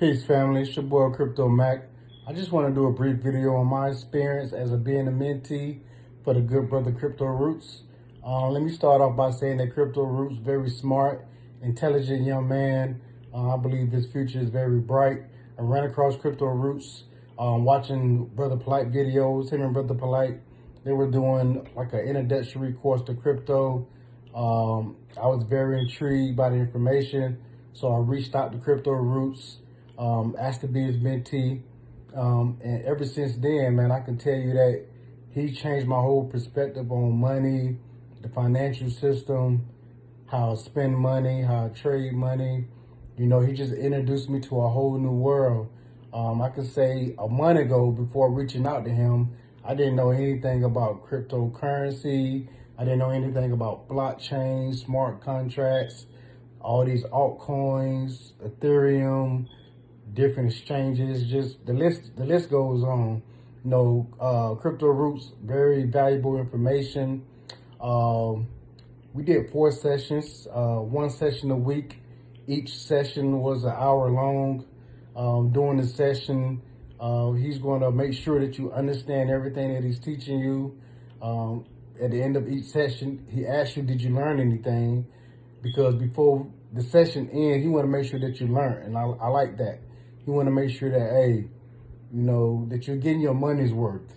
Peace, family. It's your boy, Crypto Mac. I just want to do a brief video on my experience as a being a mentee for the good brother Crypto Roots. Uh, let me start off by saying that Crypto Roots very smart, intelligent young man. Uh, I believe his future is very bright. I ran across Crypto Roots um, watching Brother Polite videos. Him and Brother Polite, they were doing like an introductory course to crypto. Um, I was very intrigued by the information. So I reached out to Crypto Roots um, asked to be his mentee. Um, and ever since then, man, I can tell you that he changed my whole perspective on money, the financial system, how I spend money, how I trade money. You know, he just introduced me to a whole new world. Um, I could say a month ago, before reaching out to him, I didn't know anything about cryptocurrency. I didn't know anything about blockchain, smart contracts, all these altcoins, Ethereum, different exchanges, just the list, the list goes on. You know, uh, Crypto Roots, very valuable information. Um, we did four sessions, uh, one session a week. Each session was an hour long. Um, during the session, uh, he's going to make sure that you understand everything that he's teaching you. Um, at the end of each session, he asks you, did you learn anything? Because before the session ends, he want to make sure that you learn. And I, I like that you want to make sure that, hey, you know, that you're getting your money's worth.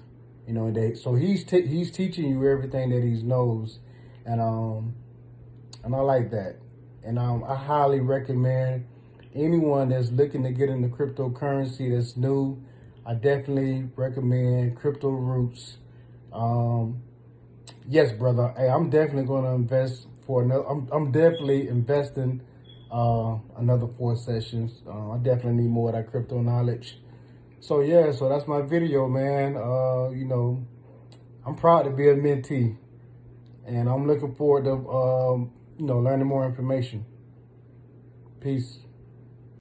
You know, that so he's he's teaching you everything that he knows, and um, and I like that, and um, I highly recommend anyone that's looking to get into cryptocurrency that's new. I definitely recommend Crypto Roots. Um, yes, brother. Hey, I'm definitely going to invest for another. I'm I'm definitely investing uh, another four sessions. Uh, I definitely need more of that crypto knowledge. So yeah, so that's my video, man. Uh, you know, I'm proud to be a mentee, and I'm looking forward to um, you know learning more information. Peace.